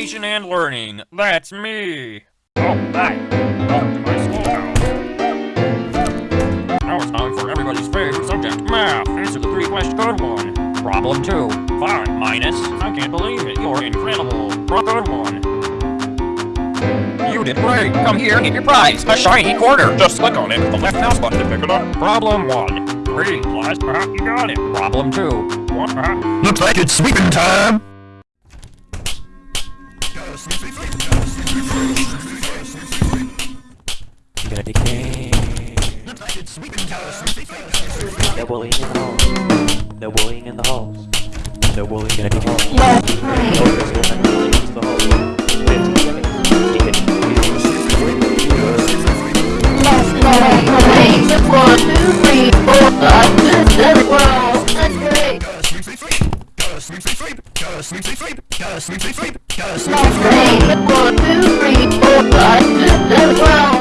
education and learning. That's me. Oh, hi. Now it's time for everybody's favorite subject, math. Answer the three question good one. Problem two. Five minus. I can't believe it. You're incredible. Good one. You did great. Come here and get your prize. A shiny quarter. Just click on it with the left mouse button to pick it up. Problem one. Three plus. You got it. Problem two. Uh, Looks like it's sweeping time! I'm gonna decay. No bullying in the halls. No bullying in the halls. No bullying in the halls. In the halls. 15 seconds. Detention. One, two, three, four, five, six, seven, wow, that's great. That's great. One, two, three, four, five, six, seven, wow,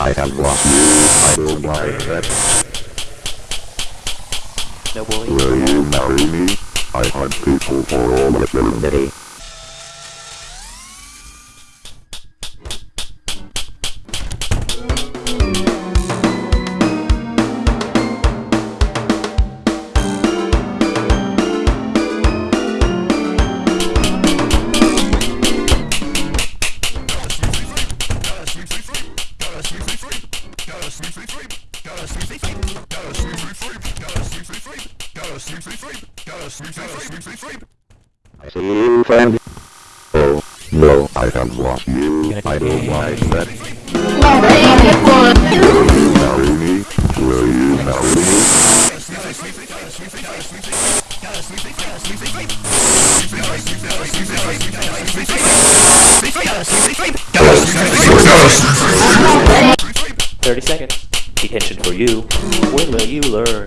I have lost you. I will buy that. No bullying. Will you marry me? I hunt people for all eternity. I see you, friend. Oh, no, I have lost you. I don't like that. Marry me? Will you marry me? Thirty seconds. Detention for you. When will you learn?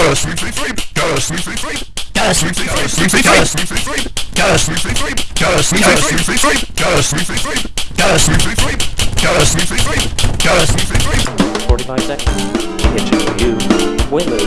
Give me something great. great. One, Forty-five seconds. Detention for you. When will you learn?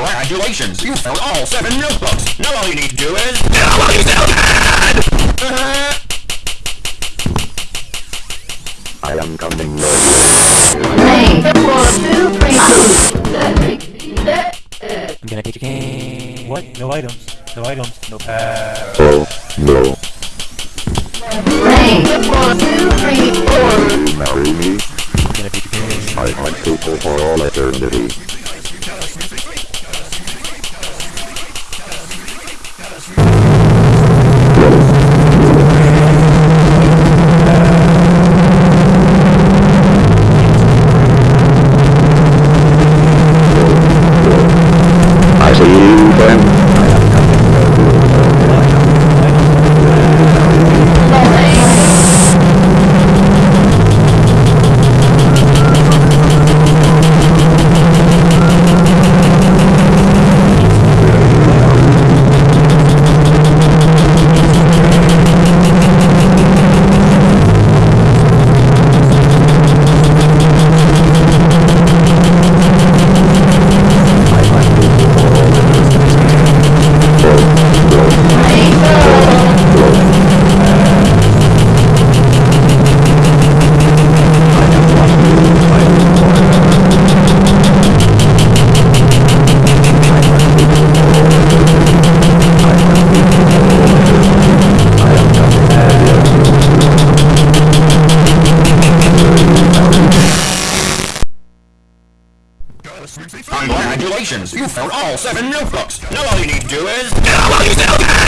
Congratulations! You found all seven notebooks! Now all you need to do is... Now all you I am coming. Great. One, two, three, I'm gonna decay. What? No items. No items. No pass. Oh, no. great. One, two, three, four. Marry me? I'm gonna decay. I hunt people for all eternity. Congratulations! You found all seven notebooks! Now all you need to do is... While you still can!